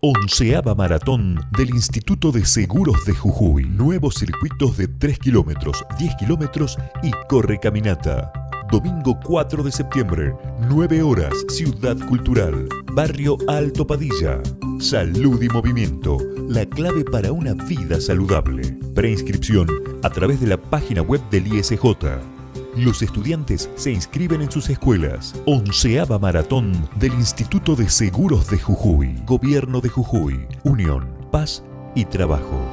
Onceava Maratón del Instituto de Seguros de Jujuy. Nuevos circuitos de 3 kilómetros, 10 kilómetros y corre caminata. Domingo 4 de septiembre, 9 horas, Ciudad Cultural, Barrio Alto Padilla. Salud y movimiento, la clave para una vida saludable. Preinscripción a través de la página web del ISJ. Los estudiantes se inscriben en sus escuelas. Onceava Maratón del Instituto de Seguros de Jujuy. Gobierno de Jujuy. Unión, Paz y Trabajo.